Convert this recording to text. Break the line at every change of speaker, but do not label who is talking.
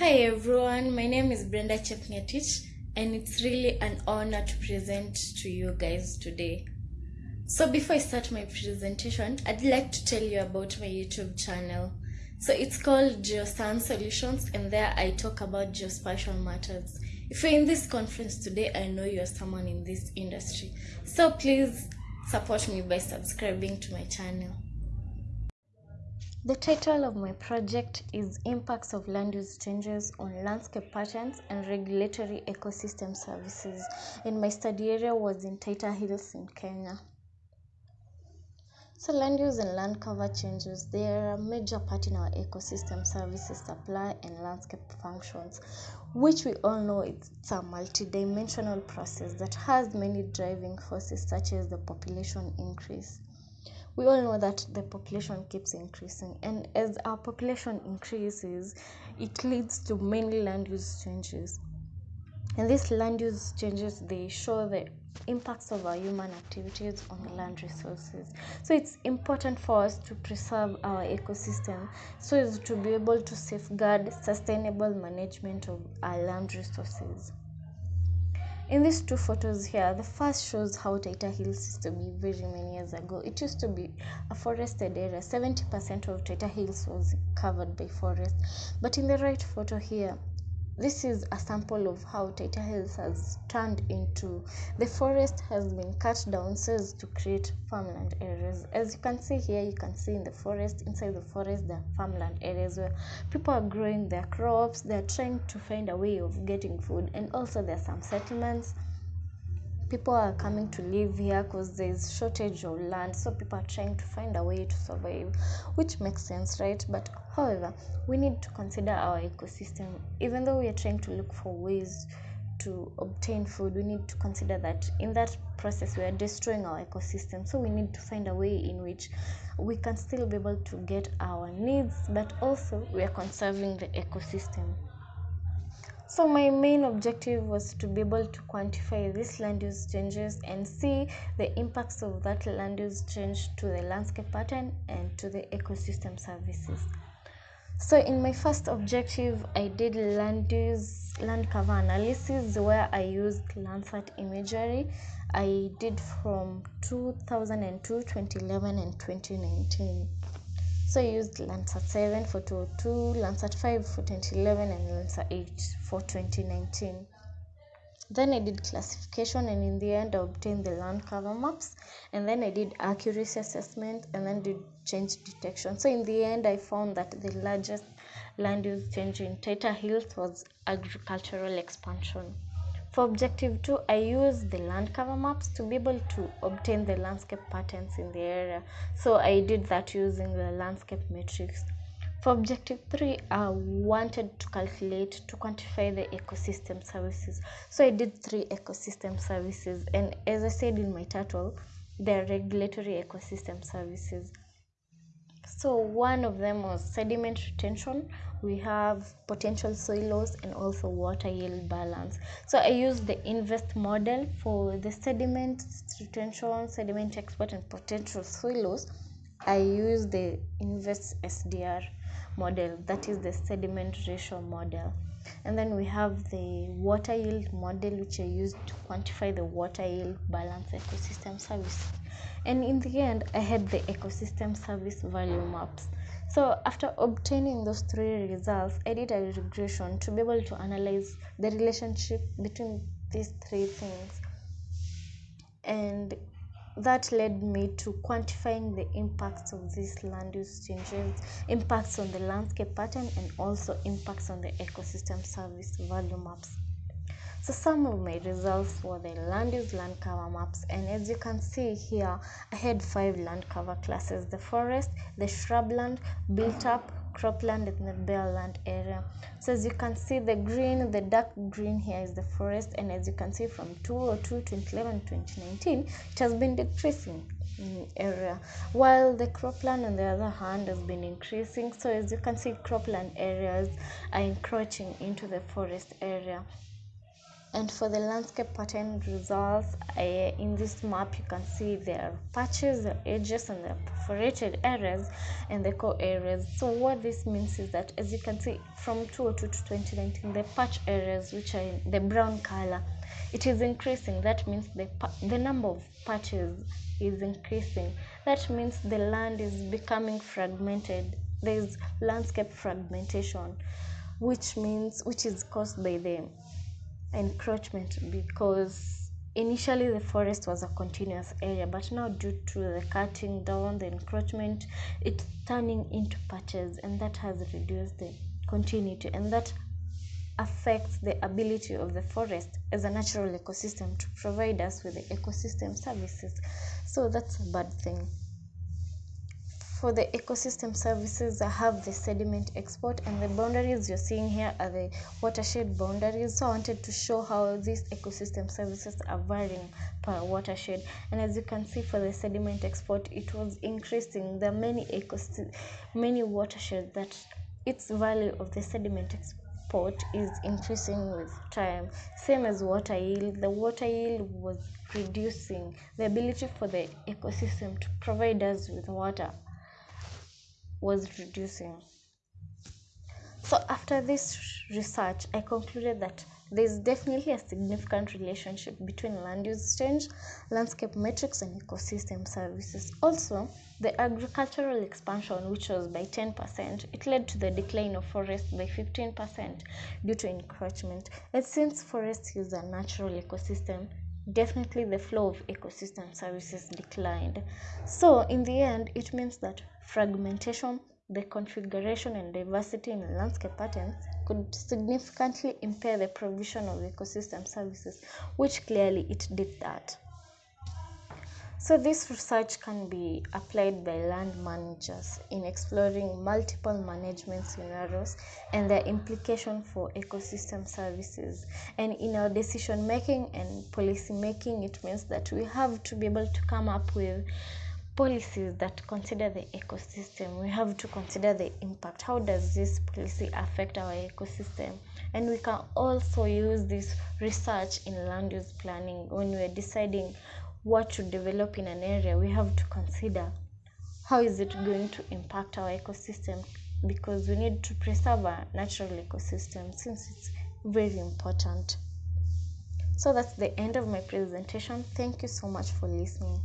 Hi everyone, my name is Brenda Chepngetich and it's really an honor to present to you guys today. So before I start my presentation, I'd like to tell you about my YouTube channel. So it's called Geoscience Solutions and there I talk about geospatial matters. If you're in this conference today, I know you're someone in this industry. So please support me by subscribing to my channel. The title of my project is Impacts of Land Use Changes on Landscape Patterns and Regulatory Ecosystem Services, and my study area was in Taita Hills in Kenya. So land use and land cover changes, they are a major part in our ecosystem services supply and landscape functions, which we all know it's a multidimensional process that has many driving forces such as the population increase we all know that the population keeps increasing and as our population increases it leads to many land use changes. And these land use changes they show the impacts of our human activities on land resources. So it's important for us to preserve our ecosystem so as to be able to safeguard sustainable management of our land resources in these two photos here, the first shows how Taita Hills used to be very many years ago. It used to be a forested area. 70% of Taita Hills was covered by forest. But in the right photo here, this is a sample of how Taita Hills has turned into the forest has been cut down so as to create farmland areas. As you can see here, you can see in the forest, inside the forest, there are farmland areas where people are growing their crops, they're trying to find a way of getting food, and also there are some settlements people are coming to live here because there's shortage of land so people are trying to find a way to survive which makes sense right? But however we need to consider our ecosystem. Even though we are trying to look for ways to obtain food we need to consider that in that process we are destroying our ecosystem. So we need to find a way in which we can still be able to get our needs but also we are conserving the ecosystem so my main objective was to be able to quantify these land use changes and see the impacts of that land use change to the landscape pattern and to the ecosystem services. So in my first objective, I did land use land cover analysis where I used Landsat imagery. I did from 2002, 2011 and 2019. So I used Landsat 7 for 2002, Landsat 5 for 2011, and Landsat 8 for 2019. Then I did classification, and in the end, I obtained the land cover maps. And then I did accuracy assessment, and then did change detection. So in the end, I found that the largest land use change in Taita Hills was agricultural expansion. For objective 2, I use the land cover maps to be able to obtain the landscape patterns in the area. So I did that using the landscape matrix. For objective three, I wanted to calculate to quantify the ecosystem services. So I did three ecosystem services, and as I said in my title, they're regulatory ecosystem services. So one of them was sediment retention. We have potential soil loss and also water yield balance. So I used the INVEST model for the sediment retention, sediment export and potential soil loss. I used the INVEST SDR model, that is the sediment ratio model. And then we have the water yield model, which I used to quantify the water yield balance ecosystem service. And in the end i had the ecosystem service value maps. So after obtaining those three results i did a regression to be able to analyze the relationship between these three things. And that led me to quantifying the impacts of these land use changes impacts on the landscape pattern and also impacts on the ecosystem service value maps. So some of my results were the land use land cover maps and as you can see here I had five land cover classes. The forest, the shrubland, built up, cropland and the bare land area. So as you can see the green, the dark green here is the forest and as you can see from 2002, 2011, 2019 it has been decreasing in area while the cropland on the other hand has been increasing so as you can see cropland areas are encroaching into the forest area and for the landscape pattern results I, in this map you can see there are patches the edges and the perforated areas and the core areas. So what this means is that as you can see from 2002 to 2019 the patch areas which are in the brown color it is increasing. That means the the number of patches is increasing. That means the land is becoming fragmented. There is landscape fragmentation which means which is caused by the encroachment because initially the forest was a continuous area but now due to the cutting down the encroachment it's turning into patches and that has reduced the continuity and that affects the ability of the forest as a natural ecosystem to provide us with the ecosystem services. So that's a bad thing for the ecosystem services, I have the sediment export and the boundaries you're seeing here are the watershed boundaries. So I wanted to show how these ecosystem services are varying per watershed. And as you can see for the sediment export, it was increasing. There are many ecosystem, many watersheds that its value of the sediment export is increasing with time. Same as water yield. The water yield was reducing the ability for the ecosystem to provide us with water was reducing. So, after this research, I concluded that there is definitely a significant relationship between land use change, landscape metrics, and ecosystem services. Also, the agricultural expansion, which was by 10%, it led to the decline of forests by 15% due to encroachment. And since forests is a natural ecosystem, definitely the flow of ecosystem services declined. So, in the end, it means that fragmentation, the configuration and diversity in landscape patterns could significantly impair the provision of ecosystem services, which clearly it did that. So, this research can be applied by land managers in exploring multiple management scenarios and their implication for ecosystem services. And in our decision making and policy making, it means that we have to be able to come up with policies that consider the ecosystem. We have to consider the impact. How does this policy affect our ecosystem? And we can also use this research in land use planning when we're deciding what to develop in an area we have to consider how is it going to impact our ecosystem because we need to preserve our natural ecosystem since it's very important. So that's the end of my presentation. Thank you so much for listening